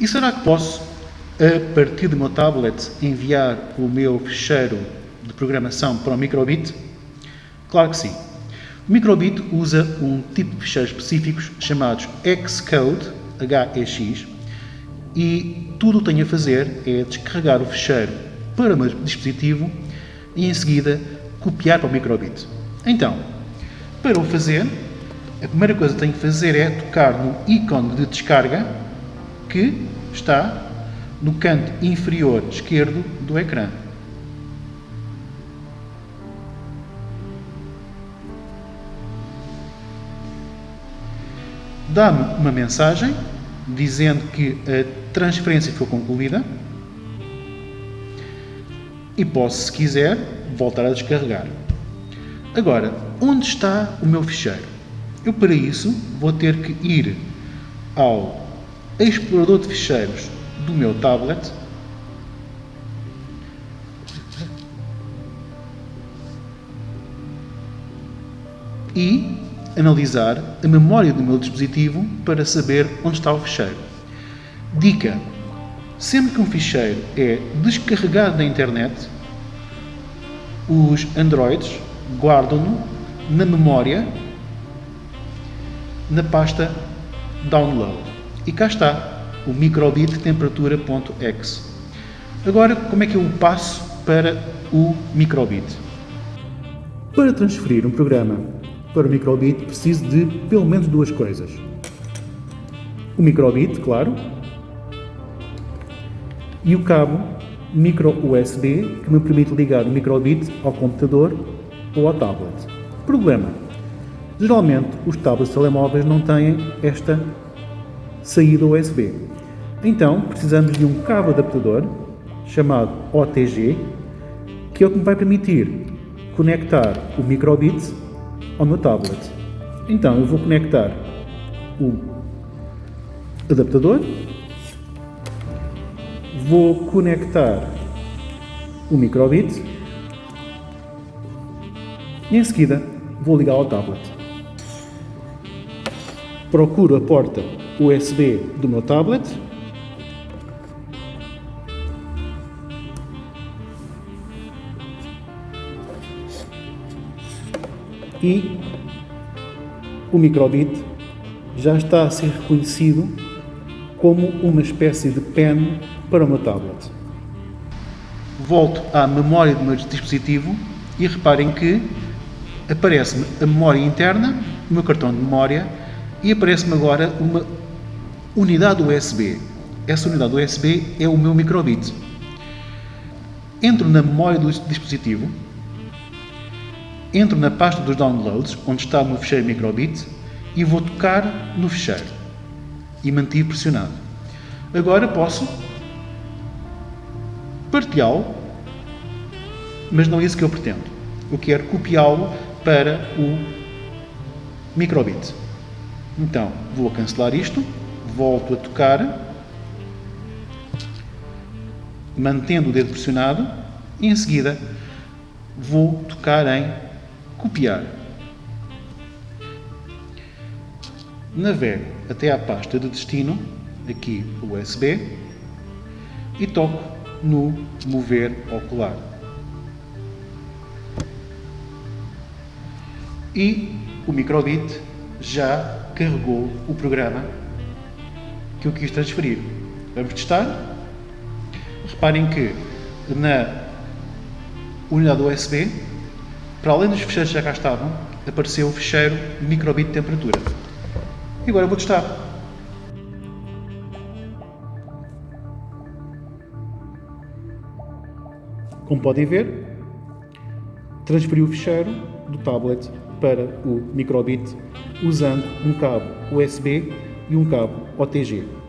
E será que posso, a partir do meu tablet, enviar o meu ficheiro de programação para o microbit? Claro que sim. O microbit usa um tipo de ficheiros específicos chamados Xcode, HEX, e tudo o que tenho a fazer é descarregar o ficheiro para o meu dispositivo e em seguida copiar para o microbit. Então, para o fazer, a primeira coisa que tenho que fazer é tocar no ícone de descarga que está no canto inferior esquerdo do ecrã. Dá-me uma mensagem dizendo que a transferência foi concluída e posso, se quiser, voltar a descarregar. Agora, onde está o meu ficheiro? Eu, para isso, vou ter que ir ao explorador de ficheiros do meu tablet e analisar a memória do meu dispositivo para saber onde está o ficheiro. Dica: sempre que um ficheiro é descarregado da internet, os Androids guardam-no na memória na pasta Download. E cá está, o microbit temperatura.exe. Agora, como é que eu passo para o microbit? Para transferir um programa para o microbit preciso de pelo menos duas coisas. O microbit, claro, e o cabo micro USB que me permite ligar o microbit ao computador ou ao tablet. Problema. Geralmente os tablets telemóveis não têm esta saída USB. Então precisamos de um cabo adaptador chamado OTG que é o que me vai permitir conectar o microbit ao meu tablet. Então eu vou conectar o adaptador, vou conectar o microbit e em seguida vou ligar ao tablet. Procuro a porta USB do meu tablet e o microbit já está a ser reconhecido como uma espécie de pen para o meu tablet. Volto à memória do meu dispositivo e reparem que aparece-me a memória interna, o meu cartão de memória e aparece-me agora uma unidade USB. Essa unidade USB é o meu microbit. Entro na memória do dispositivo entro na pasta dos downloads, onde está o meu ficheiro microbit, e vou tocar no ficheiro e mantive pressionado. Agora posso partilhá-lo, mas não é isso que eu pretendo. Eu quero copiá-lo para o microbit. Então, vou cancelar isto, volto a tocar, mantendo o dedo pressionado, e em seguida vou tocar em copiar. Navego até à pasta de destino, aqui USB, e toco no mover ocular. E o microbit já carregou o programa que eu quis transferir. Vamos testar? Reparem que na unidade USB para além dos ficheiros que já cá estavam, apareceu o ficheiro microbit de temperatura. E agora vou testar. Como podem ver, transferi o ficheiro do tablet para o microbit usando um cabo USB e um cabo OTG.